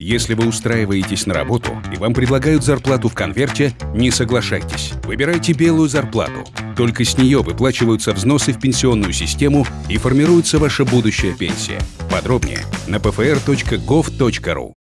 Если вы устраиваетесь на работу и вам предлагают зарплату в конверте, не соглашайтесь. Выбирайте белую зарплату. Только с нее выплачиваются взносы в пенсионную систему и формируется ваша будущая пенсия. Подробнее на pfr.gov.ru.